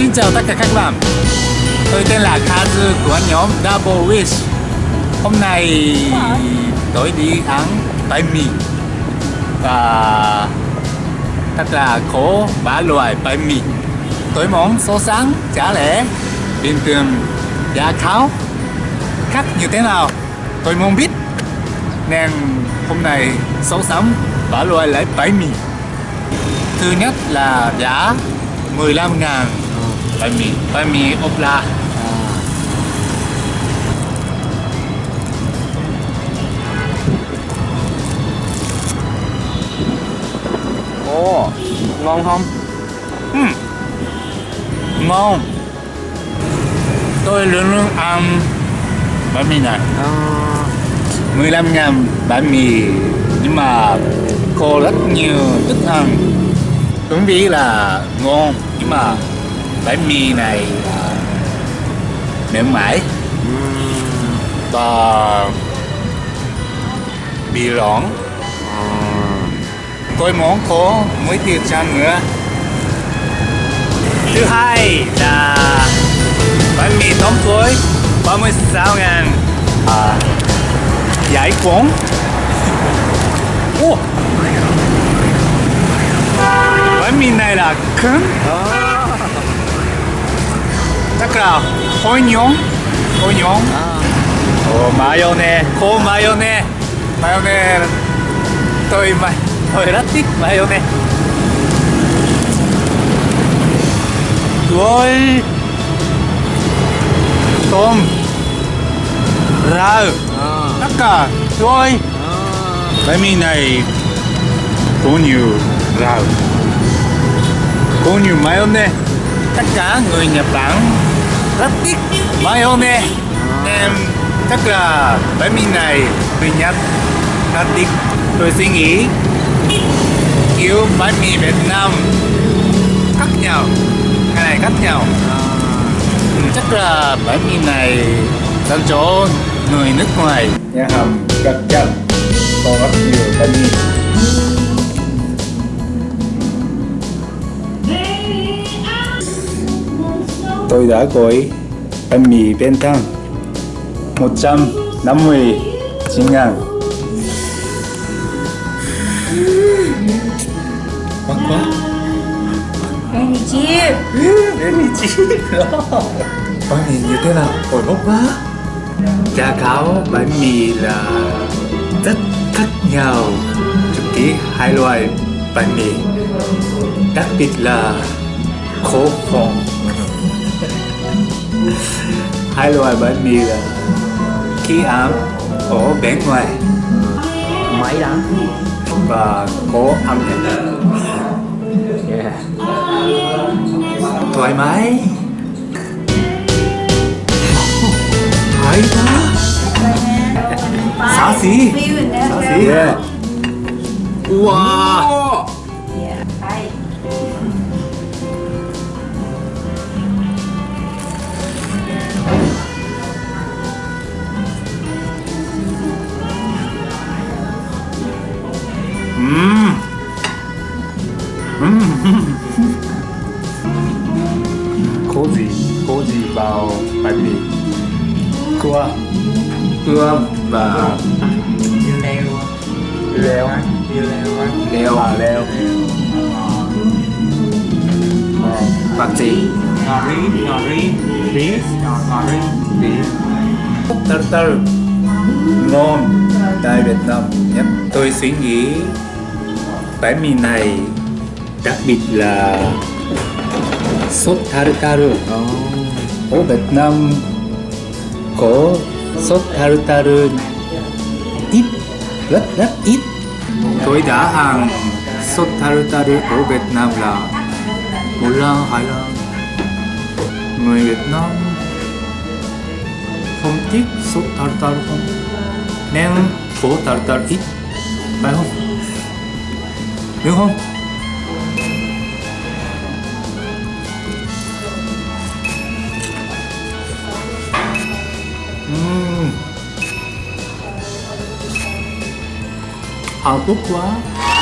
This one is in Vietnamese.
Xin chào tất cả các bạn. Tôi tên là Kazu của nhóm Double Wish. Hôm nay tôi đi ăn bánh mì Và thật là khổ ba loại bánh mì Tôi món số sáng trả lẽ bình thường giá kháo. Khác như thế nào? Tôi muốn biết. Nên hôm nay số sáng ba loại lấy bánh mì thứ nhất là giá 15 ngàn bánh mì bánh mì ốp la Ồ, ngon không? Ừm, ngon. Tôi luôn luôn ăn bánh mì này. À, 15 ngàn bánh mì nhưng mà có rất nhiều thức ăn. Đúng vị là ngon nhưng mà bánh mì này là mềm mại. Và bị rỗng. Tôi muốn có muối tiêu chan nữa. Thứ hai là bánh mì tôm thối 36 ngàn. À, giải cuốn. Ủa? Bánh mì này là cứng chắc là hôi nhông hôi nhông Ồ, mayonnaise, khô mayonnaise. Mayonnaise. Tôi mà tôi rất thích mayonnaise rồi tôm rau tất cả rồi bánh mì này có nhiều rau có nhiều mayonnaise. Tất cả người Nhật Bản rất thích mayonnaise em chắc là bánh mì này người Nhật rất thích tôi suy nghĩ kiểu bánh mì Việt Nam khác nhau cái này khác nhau. À, chắc là bánh mì này dành cho người nước ngoài. Nhà hàng chắc chắn có rất nhiều bánh mì. Tôi đã gọi bánh mì bên thang 159 ngàn. Quá quá. Bánh mì chip Bánh mì chip Bánh mì như thế nào? Ôi bốc quá. Giá cáo bánh mì là rất khác nhau. Trực ký hai loại bánh mì Đặc biệt là khổ phòng Hai loại bánh mì là khi ăn ở bên ngoài. Máy đắng và có âm nhạc Yeah. Thoải mái. Hay đó xá xí xá xí yeah. wow có gì có gì vào bánh mì cua cua và dưa leo. Leo. Dưa leo. Leo. À leo. Ờ, và gì ngò rí ngò rí. Rí ngò rí. Rí từ từ. Ngon. Tại Việt Nam nhất. Tôi suy nghĩ bánh mì này đặc biệt là sốt tartar ở Việt Nam có sốt tartar ít rất rất ít. Tôi đã ăn sốt tartar ở Việt Nam là một lần hai lần người Việt Nam không thích sốt tartar không? Nên có tartar ít phải không? Đúng không Ừm. hạnh quá